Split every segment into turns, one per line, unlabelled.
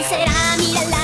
¿Quién será? Mírala,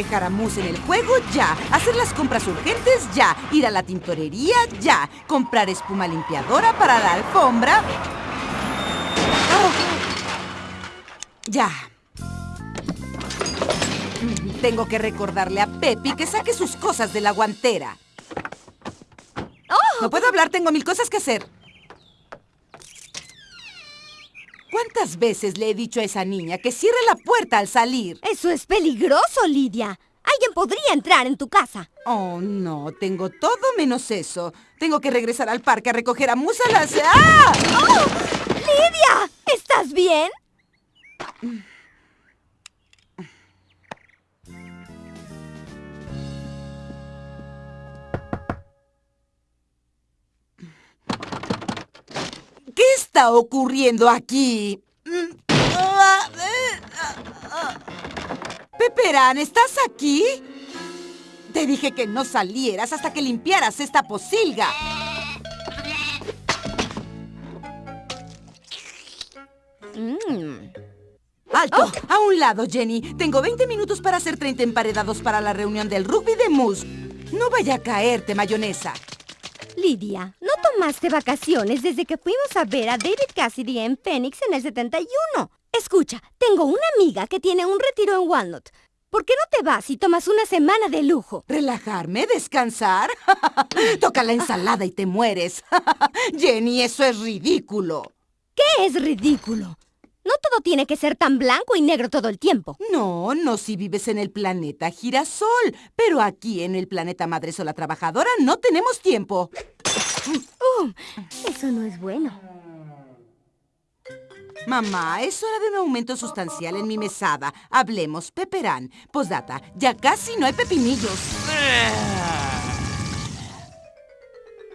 Dejar a Mus en el juego ya. Hacer las compras urgentes ya. Ir a la tintorería ya. Comprar espuma limpiadora para la alfombra. Oh. Ya. Tengo que recordarle a Pepi que saque sus cosas de la guantera. No puedo hablar, tengo mil cosas que hacer. ¿Cuántas veces le he dicho a esa niña que cierre la puerta al salir?
Eso es peligroso, Lidia. Alguien podría entrar en tu casa.
Oh, no, tengo todo menos eso. Tengo que regresar al parque a recoger a Musa las... ¡Ah!
¡Oh! ¡Lidia! ¿Estás bien?
¿Qué está ocurriendo aquí? Peperán, ¿estás aquí? Te dije que no salieras hasta que limpiaras esta posilga.
Mm.
¡Alto! A un lado, Jenny. Tengo 20 minutos para hacer 30 emparedados para la reunión del rugby de Moose. No vaya a caerte, mayonesa.
Lidia, ¿no tomaste vacaciones desde que fuimos a ver a David Cassidy en Phoenix en el 71? Escucha, tengo una amiga que tiene un retiro en Walnut. ¿Por qué no te vas y tomas una semana de lujo?
¿Relajarme? ¿Descansar? Toca la ensalada y te mueres. Jenny, eso es ridículo.
¿Qué es ridículo? No todo tiene que ser tan blanco y negro todo el tiempo.
No, no si vives en el planeta girasol. Pero aquí en el planeta Madre Sola Trabajadora no tenemos tiempo.
Uh, eso no es bueno.
Mamá, es hora de un aumento sustancial en mi mesada. Hablemos, peperán. Posdata, ya casi no hay pepinillos.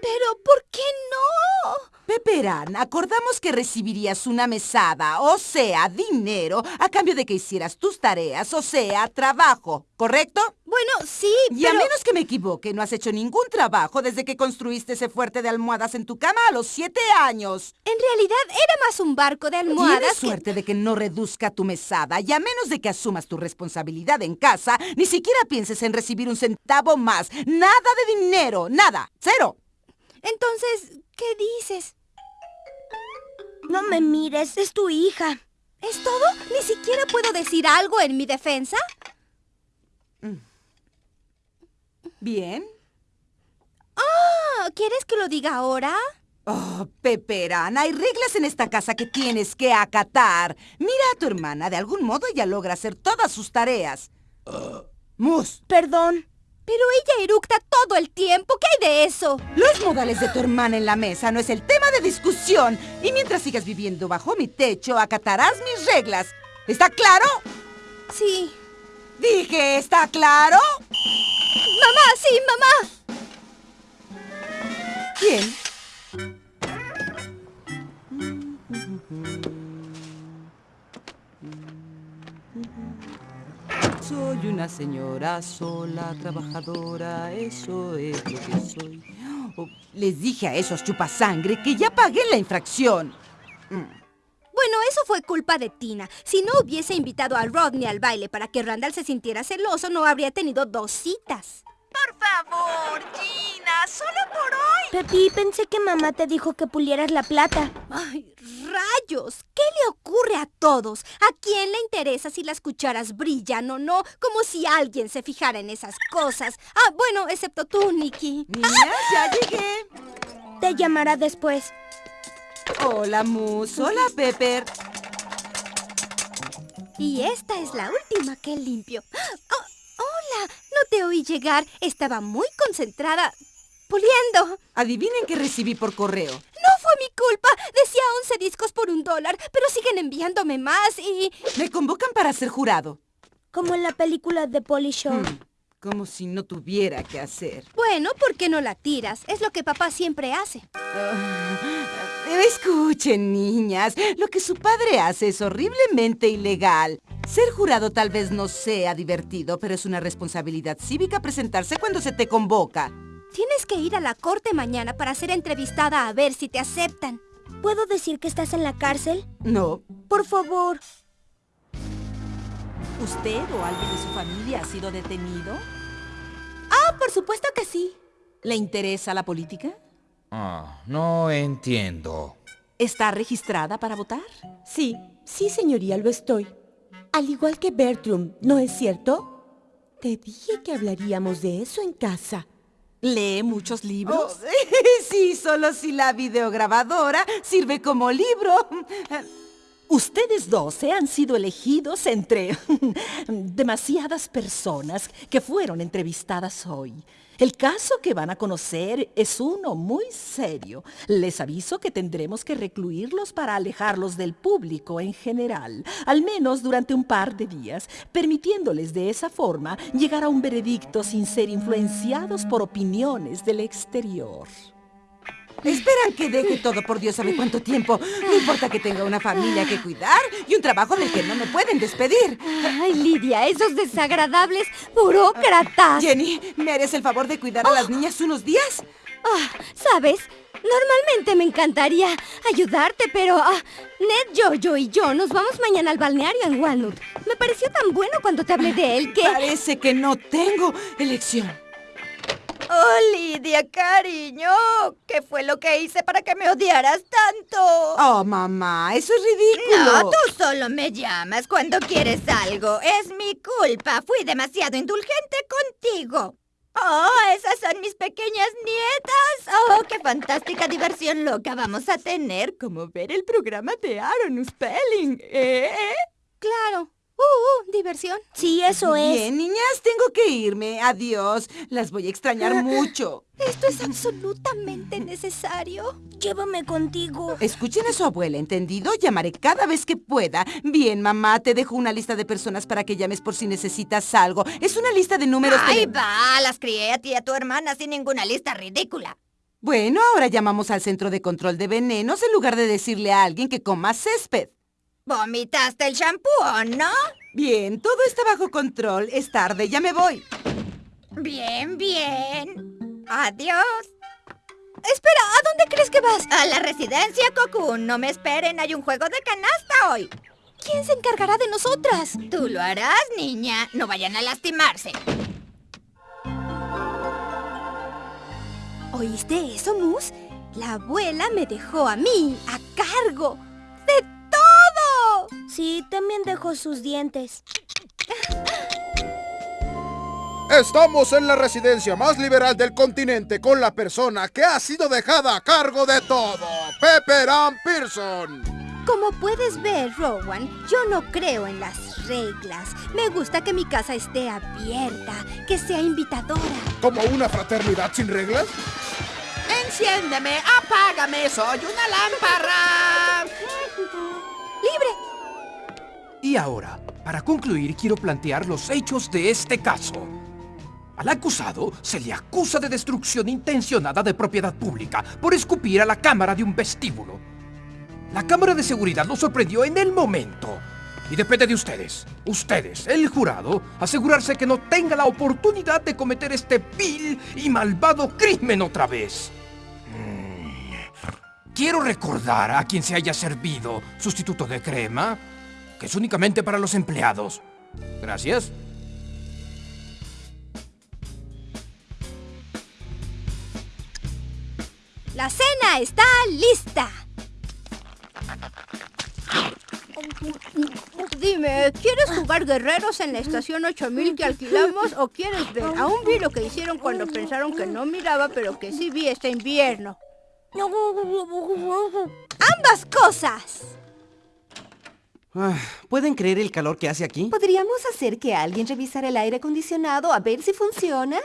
Pero, ¿por qué no?
Peperán, acordamos que recibirías una mesada, o sea, dinero, a cambio de que hicieras tus tareas, o sea, trabajo, ¿correcto?
Bueno, sí,
Y a menos que me equivoque, no has hecho ningún trabajo desde que construiste ese fuerte de almohadas en tu cama a los siete años.
En realidad era más un barco de almohadas
Tienes
que-
suerte de que no reduzca tu mesada y a menos de que asumas tu responsabilidad en casa, ni siquiera pienses en recibir un centavo más. Nada de dinero, nada, cero.
Entonces, ¿qué dices?
No me mires, es tu hija.
¿Es todo? ¿Ni siquiera puedo decir algo en mi defensa?
¿Bien?
Ah, ¿Quieres que lo diga ahora?
Oh, Peperán, hay reglas en esta casa que tienes que acatar. Mira a tu hermana, de algún modo ella logra hacer todas sus tareas. Mus,
Perdón.
Pero ella eructa todo el tiempo. ¿Qué hay de eso?
los modales de tu hermana en la mesa no es el tema de discusión. Y mientras sigas viviendo bajo mi techo, acatarás mis reglas. ¿Está claro?
Sí.
Dije, ¿está claro?
Mamá, sí, mamá.
Bien. Soy una señora sola, trabajadora, eso es lo que soy. Oh, les dije a esos chupasangre que ya pagué la infracción.
Bueno, eso fue culpa de Tina. Si no hubiese invitado a Rodney al baile para que Randall se sintiera celoso, no habría tenido dos citas.
Por favor, Gina, solo por hoy.
Pepi, pensé que mamá te dijo que pulieras la plata.
¡Ay, rayos! ¿Qué le ocurre a todos? ¿A quién le interesa si las cucharas brillan o no? Como si alguien se fijara en esas cosas. Ah, bueno, excepto tú, Nicky.
Niñas, ya llegué.
Te llamará después.
Hola, Mus. Hola, Pepper.
Y esta es la última que limpio. Oh, hola, no te oí llegar. Estaba muy concentrada puliendo.
Adivinen qué recibí por correo.
No fue mi culpa. Decía 11 discos por un dólar, pero siguen enviándome más y...
Me convocan para ser jurado.
Como en la película de Polly Show.
Hmm, como si no tuviera que hacer.
Bueno, ¿por qué no la tiras? Es lo que papá siempre hace.
Ah, escuchen, niñas. Lo que su padre hace es horriblemente ilegal. Ser jurado tal vez no sea divertido, pero es una responsabilidad cívica presentarse cuando se te convoca.
Tienes que ir a la corte mañana para ser entrevistada a ver si te aceptan.
¿Puedo decir que estás en la cárcel?
No.
Por favor.
¿Usted o alguien de su familia ha sido detenido?
Ah, por supuesto que sí.
¿Le interesa la política?
Ah, no entiendo.
¿Está registrada para votar?
Sí, sí, señoría, lo estoy. Al igual que Bertram, ¿no es cierto? Te dije que hablaríamos de eso en casa.
¿Lee muchos libros? sí, solo si la videograbadora sirve como libro.
Ustedes dos han sido elegidos entre demasiadas personas que fueron entrevistadas hoy. El caso que van a conocer es uno muy serio. Les aviso que tendremos que recluirlos para alejarlos del público en general, al menos durante un par de días, permitiéndoles de esa forma llegar a un veredicto sin ser influenciados por opiniones del exterior.
Esperan que deje todo por Dios sabe cuánto tiempo. No importa que tenga una familia que cuidar y un trabajo del que no me pueden despedir.
Ay, Lidia, esos desagradables burócratas.
Jenny, ¿me harías el favor de cuidar a las niñas unos días?
Ah, ¿sabes? Normalmente me encantaría ayudarte, pero ah, Ned, Jojo y yo nos vamos mañana al balneario en Walnut. Me pareció tan bueno cuando te hablé de él que...
Parece que no tengo elección.
Oh, Lidia, cariño. ¿Qué fue lo que hice para que me odiaras tanto?
Oh, mamá, eso es ridículo.
No, tú solo me llamas cuando quieres algo. Es mi culpa. Fui demasiado indulgente contigo. Oh, esas son mis pequeñas nietas. Oh, qué fantástica diversión loca vamos a tener. Como ver el programa de Aaron Spelling, ¿eh?
Claro. Uh, uh, diversión.
Sí, eso es.
Bien, niñas, tengo que irme. Adiós. Las voy a extrañar mucho.
Esto es absolutamente necesario.
Llévame contigo.
Escuchen a su abuela, ¿entendido? Llamaré cada vez que pueda. Bien, mamá, te dejo una lista de personas para que llames por si necesitas algo. Es una lista de números...
Ay, va, las crié a ti y a tu hermana sin ninguna lista ridícula.
Bueno, ahora llamamos al centro de control de venenos en lugar de decirle a alguien que coma césped.
¿Vomitaste el shampoo o no?
Bien, todo está bajo control. Es tarde, ya me voy.
Bien, bien. Adiós.
Espera, ¿a dónde crees que vas?
A la residencia Cocoon. No me esperen, hay un juego de canasta hoy.
¿Quién se encargará de nosotras?
Tú lo harás, niña. No vayan a lastimarse.
¿Oíste eso, Mus? La abuela me dejó a mí a cargo
Sí, también dejó sus dientes.
Estamos en la residencia más liberal del continente con la persona que ha sido dejada a cargo de todo, Pepper Ann Pearson.
Como puedes ver, Rowan, yo no creo en las reglas. Me gusta que mi casa esté abierta, que sea invitadora.
¿Como una fraternidad sin reglas?
Enciéndeme, apágame, soy una lámpara.
Y ahora, para concluir, quiero plantear los hechos de este caso. Al acusado se le acusa de destrucción intencionada de propiedad pública por escupir a la cámara de un vestíbulo. La cámara de seguridad lo sorprendió en el momento. Y depende de ustedes, ustedes, el jurado, asegurarse que no tenga la oportunidad de cometer este vil y malvado crimen otra vez. Mm. Quiero recordar a quien se haya servido sustituto de crema, que es únicamente para los empleados. Gracias.
La cena está lista.
Dime, ¿quieres jugar guerreros en la estación 8000 que alquilamos o quieres ver? Aún vi lo que hicieron cuando pensaron que no miraba, pero que sí vi este invierno.
¡Ambas cosas!
Ah, ¿Pueden creer el calor que hace aquí?
¿Podríamos hacer que alguien revisara el aire acondicionado a ver si funciona?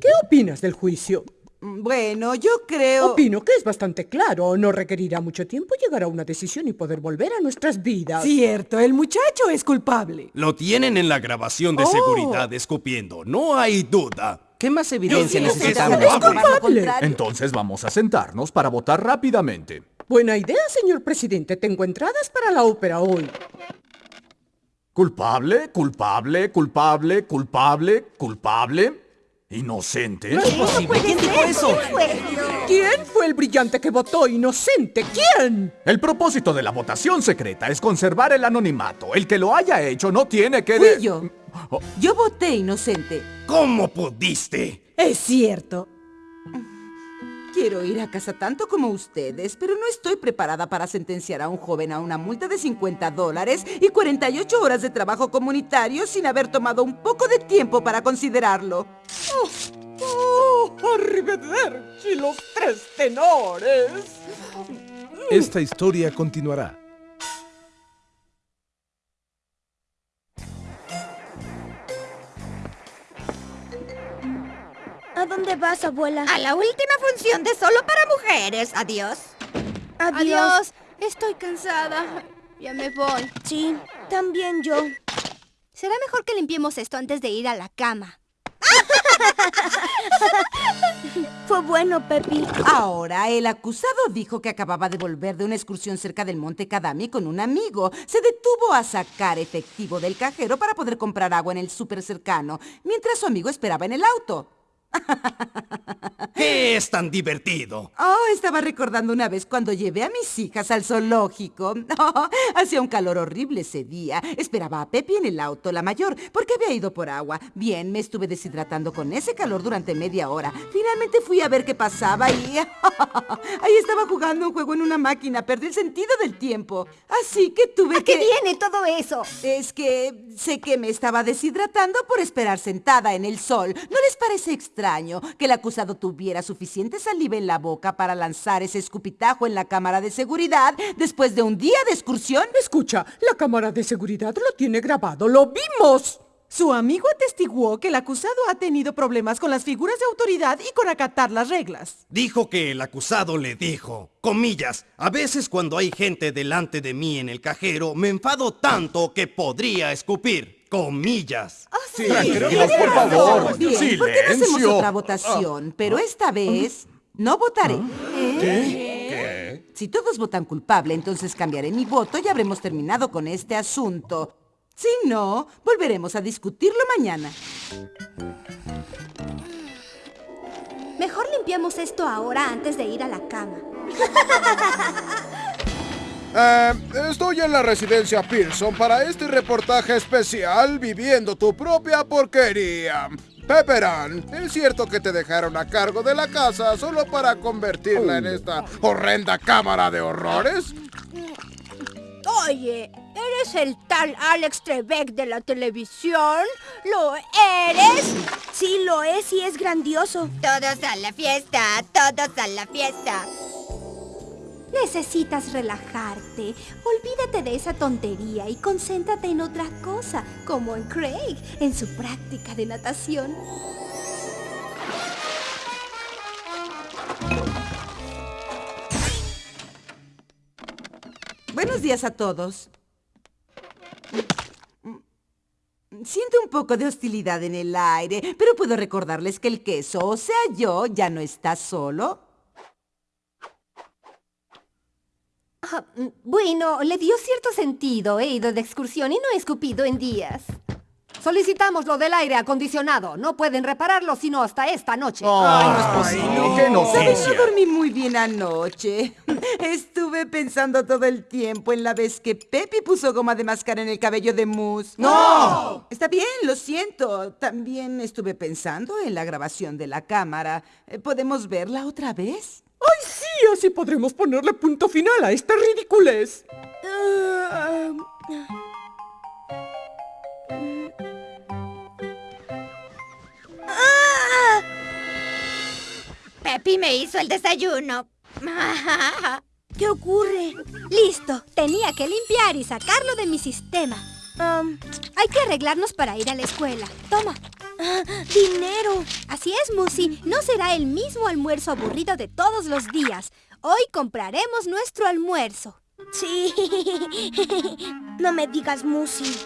¿Qué opinas del juicio?
Bueno, yo creo...
Opino que es bastante claro. No requerirá mucho tiempo llegar a una decisión y poder volver a nuestras vidas.
Cierto, el muchacho es culpable.
Lo tienen en la grabación de
Oh.
seguridad escupiendo, no hay duda.
¿Qué más evidencia necesitamos?
es culpable.
Entonces vamos a sentarnos para votar rápidamente.
Buena idea, señor presidente. Tengo entradas para la ópera hoy.
Culpable, culpable, culpable, culpable, culpable. Inocente.
No es posible. ¿Quién dijo eso? ¿Quién fue el brillante que votó inocente? ¿Quién?
El propósito de la votación secreta es conservar el anonimato. El que lo haya hecho no tiene que... de-
Fui yo. Yo voté inocente.
¿Cómo pudiste?
Es cierto.
Quiero ir a casa tanto como ustedes, pero no estoy preparada para sentenciar a un joven a una multa de 50 dólares y 48 horas de trabajo comunitario sin haber tomado un poco de tiempo para considerarlo.
¡Oh! ¡Arrivederci los tres tenores!
Esta historia continuará.
Dónde vas, abuela?
A la última función de Solo para Mujeres. Adiós.
Adiós. Estoy cansada. Ya me voy.
Sí, también yo.
Será mejor que limpiemos esto antes de ir a la cama.
Fue bueno, Pepi.
Ahora, el acusado dijo que acababa de volver de una excursión cerca del monte Kadami con un amigo. Se detuvo a sacar efectivo del cajero para poder comprar agua en el súper cercano, mientras su amigo esperaba en el auto.
¿Qué es tan divertido?
Oh, estaba recordando una vez cuando llevé a mis hijas al zoológico. Oh, hacía un calor horrible ese día. Esperaba a Pepi en el auto, la mayor, porque había ido por agua. Bien, me estuve deshidratando con ese calor durante media hora. Finalmente fui a ver qué pasaba y... Ahí estaba jugando un juego en una máquina. Perdí el sentido del tiempo. Así que tuve
¿A
que...
qué viene todo eso?
Es que sé que me estaba deshidratando por esperar sentada en el sol. ¿No les parece extraño que el acusado tuviera suficiente saliva en la boca para lanzar ese escupitajo en la cámara de seguridad después de un día de excursión?
Escucha, la cámara de seguridad lo tiene grabado. ¡Lo vimos!
Su amigo atestiguó que el acusado ha tenido problemas con las figuras de autoridad y con acatar las reglas.
Dijo que el acusado le dijo, comillas, a veces cuando hay gente delante de mí en el cajero, me enfado tanto que podría escupir. Comillas.
Sí,
Tranquilos, por favor.
Bien, ¿por qué no hacemos
Silencio.
otra votación? Pero esta vez no votaré.
¿Qué?
Si todos votan culpable, entonces cambiaré mi voto y habremos terminado con este asunto. Si no, volveremos a discutirlo mañana.
Mejor limpiamos esto ahora antes de ir a la cama.
Eh, estoy en la residencia Pearson para este reportaje especial Viviendo tu propia porquería. Pepperan, ¿es cierto que te dejaron a cargo de la casa solo para convertirla en esta horrenda cámara de horrores?
Oye, ¿eres el tal Alex Trebek de la televisión? ¿Lo eres?
Sí, lo es y es grandioso.
Todos a la fiesta, todos a la fiesta.
Necesitas relajarte. Olvídate de esa tontería y concéntrate en otra cosa, como en Craig, en su práctica de natación.
Buenos días a todos. Siento un poco de hostilidad en el aire, pero puedo recordarles que el queso, o sea yo, ya no está solo.
Ah, mm, bueno, le dio cierto sentido. He ido de excursión y no he escupido en días. Solicitamos lo del aire acondicionado. No pueden repararlo sino hasta esta noche.
Ay, no es posible. ¿Qué
¿Sabes?
noticia?
No dormí muy bien anoche. Estuve pensando todo el tiempo en la vez que Pepi puso goma de mascar en el cabello de Moose.
¡No!
Está bien, lo siento. También estuve pensando en la grabación de la cámara. Eh, ¿Podemos verla otra vez?
¡Ay, sí! Así podremos ponerle punto final a esta ridiculez.
Pepi me hizo el desayuno.
¿Qué ocurre? Listo, tenía que limpiar y sacarlo de mi sistema. hay que arreglarnos para ir a la escuela. Toma. Dinero. Así es, Musi. No será el mismo almuerzo aburrido de todos los días. Hoy compraremos nuestro almuerzo.
Sí. no me digas Musi.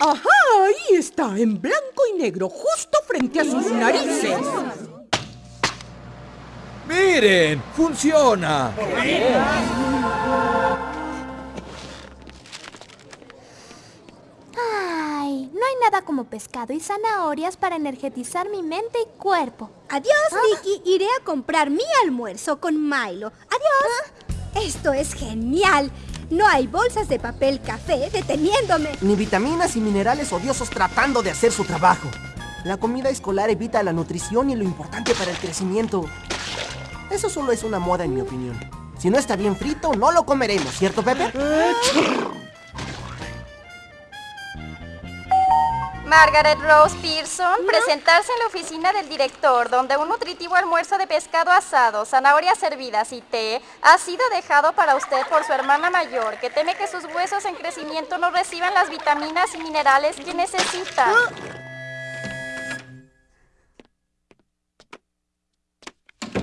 ¡Ajá! Ahí está, en blanco y negro, justo frente a sus narices.
¡Miren! ¡Funciona!
Ay, no hay nada como pescado y zanahorias para energetizar mi mente y cuerpo.
Adiós, Vicky. Iré a comprar mi almuerzo con Milo. Adiós. Esto es genial. No hay bolsas de papel café deteniéndome.
Ni vitaminas y minerales odiosos tratando de hacer su trabajo. La comida escolar evita la nutrición y lo importante para el crecimiento. Eso solo es una moda en mi opinión. Si no está bien frito, no lo comeremos, ¿cierto, Pepe?
Margaret Rose Pearson, presentarse en la oficina del director, donde un nutritivo almuerzo de pescado asado, zanahorias hervidas y té ha sido dejado para usted por su hermana mayor, que teme que sus huesos en crecimiento no reciban las vitaminas y minerales que necesitan.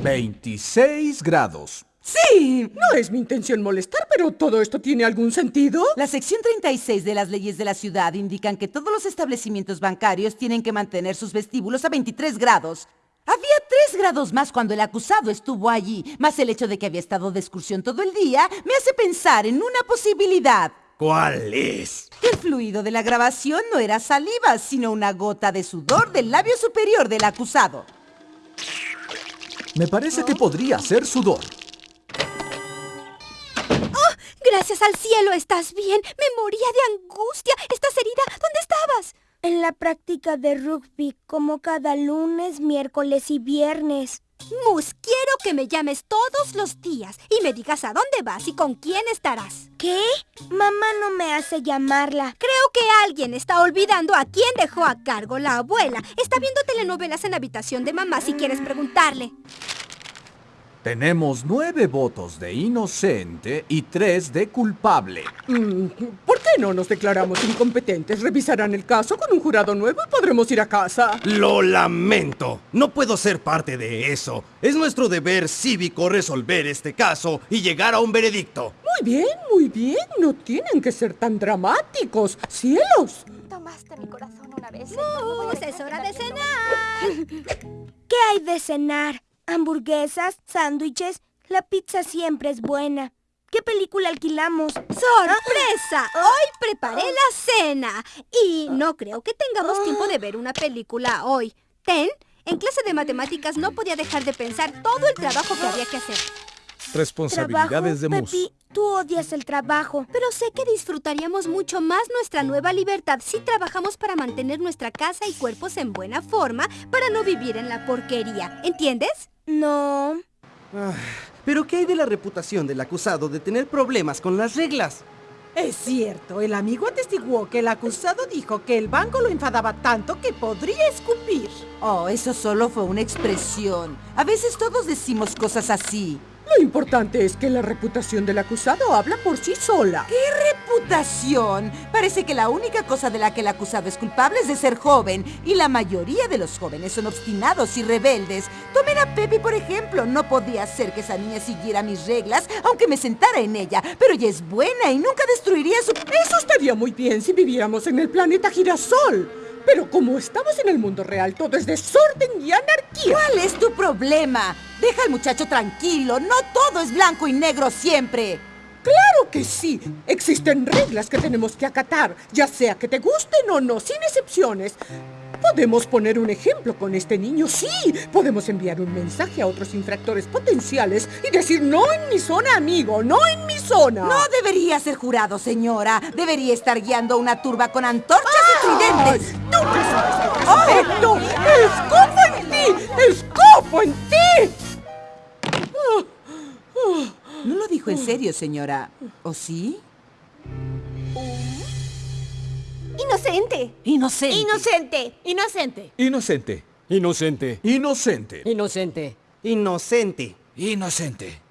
26 grados.
Sí, no es mi intención molestar, pero ¿todo esto tiene algún sentido?
La sección 36 de las leyes de la ciudad indican que todos los establecimientos bancarios tienen que mantener sus vestíbulos a 23 grados. Había 3 grados más cuando el acusado estuvo allí, más el hecho de que había estado de excursión todo el día me hace pensar en una posibilidad.
¿Cuál es?
El fluido de la grabación no era saliva, sino una gota de sudor del labio superior del acusado.
Me parece que podría ser sudor.
Gracias al cielo, ¿estás bien? Me moría de angustia. ¿Estás herida? ¿Dónde estabas?
En la práctica de rugby, como cada lunes, miércoles y viernes.
Mus, quiero que me llames todos los días y me digas a dónde vas y con quién estarás.
¿Qué? Mamá no me hace llamarla.
Creo que alguien está olvidando a quién dejó a cargo la abuela. Está viendo telenovelas en la habitación de mamá si quieres preguntarle.
Tenemos nueve votos de inocente y tres de culpable.
Mm, ¿Por qué no nos declaramos incompetentes? Revisarán el caso con un jurado nuevo y podremos ir a casa.
Lo lamento. No puedo ser parte de eso. Es nuestro deber cívico resolver este caso y llegar a un veredicto.
Muy bien, muy bien. No tienen que ser tan dramáticos. ¡Cielos!
Tomaste mi corazón una vez.
Mus, es hora de cenar.
¿Qué hay de cenar? Hamburguesas, sándwiches. La pizza siempre es buena. ¿Qué película alquilamos?
¡Sorpresa! Hoy preparé la cena. Y no creo que tengamos tiempo de ver una película hoy. Ten, en clase de matemáticas no podía dejar de pensar todo el trabajo que había que hacer.
Responsabilidades de Mus.
Pepi, tú odias el trabajo.
Pero sé que disfrutaríamos mucho más nuestra nueva libertad si trabajamos para mantener nuestra casa y cuerpos en buena forma para no vivir en la porquería. ¿Entiendes?
No.
Ah, Pero ¿qué hay de la reputación del acusado de tener problemas con las reglas?
Es cierto, el amigo atestiguó que el acusado dijo que el banco lo enfadaba tanto que podría escupir.
Oh, eso solo fue una expresión. A veces todos decimos cosas así.
Lo importante es que la reputación del acusado habla por sí sola.
¿Qué reputación? Parece que la única cosa de la que el acusado es culpable es de ser joven. Y la mayoría de los jóvenes son obstinados y rebeldes. Tomen a Pepe, por ejemplo. No podía ser que esa niña siguiera mis reglas, aunque me sentara en ella. Pero ella es buena y nunca destruiría su...
Eso estaría muy bien si viviéramos en el planeta girasol. Pero como estamos en el mundo real, todo es desorden y anarquía.
¿Cuál es tu problema? Deja al muchacho tranquilo. No todo es blanco y negro siempre.
Claro que sí. Existen reglas que tenemos que acatar, ya sea que te gusten o no, sin excepciones. Podemos poner un ejemplo con este niño, sí. Podemos enviar un mensaje a otros infractores potenciales y decir no en mi zona, amigo, no en mi zona.
No debería ser jurado, señora. Debería estar guiando una turba con antorchas y tridentes.
¡Tú qué sabes! ¡Escopo en ti! ¡Escopo en ti!
No lo dijo en serio, señora. ¿O sí?
Inocente.
Inocente.
Inocente.
Inocente.
Inocente.
Inocente.
Inocente.
Inocente.
Inocente.
Inocente.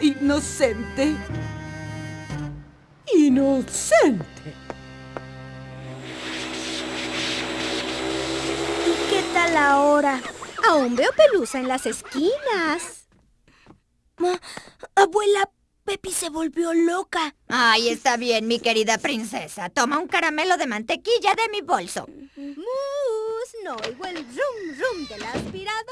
Inocente.
Inocente.
¿Y qué tal ahora?
Aún veo pelusa en las esquinas.
Ma- abuela, Pepi se volvió loca.
Ay, está bien, mi querida princesa. Toma un caramelo de mantequilla de mi bolso.
Mus, no oigo el rum rum de la aspiradora.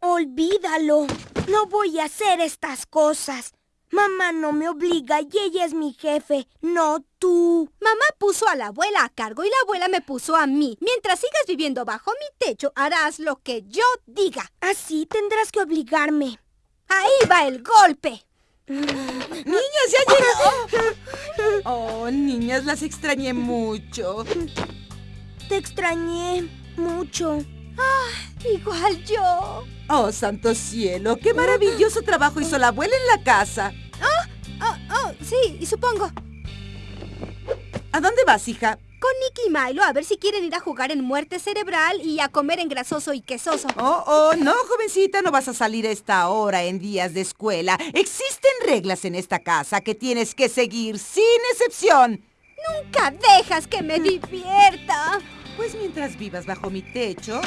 Olvídalo. No voy a hacer estas cosas. Mamá no me obliga y ella es mi jefe, no tú.
Mamá puso a la abuela a cargo y la abuela me puso a mí. Mientras sigas viviendo bajo mi techo, harás lo que yo diga.
Así tendrás que obligarme.
Ahí va el golpe.
Niñas, ya llegaron. Oh, niñas, las extrañé mucho.
Te extrañé mucho.
Igual yo.
Oh, santo cielo, qué maravilloso trabajo hizo la abuela en la casa.
Oh, oh, sí, y supongo.
¿A dónde vas, hija?
Con Nicky y Milo a ver si quieren ir a jugar en muerte cerebral y a comer en grasoso y quesoso.
Oh, oh, no, jovencita, no vas a salir a esta hora en días de escuela. Existen reglas en esta casa que tienes que seguir sin excepción.
Nunca dejas que me divierta.
Pues mientras vivas bajo mi techo.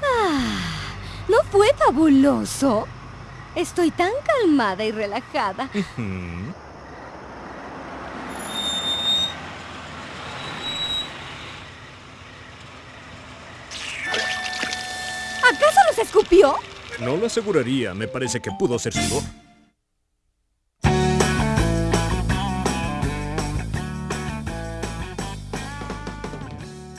Ah, ¿no fue fabuloso? Estoy tan calmada y relajada.
No lo aseguraría, me parece que pudo ser sudor.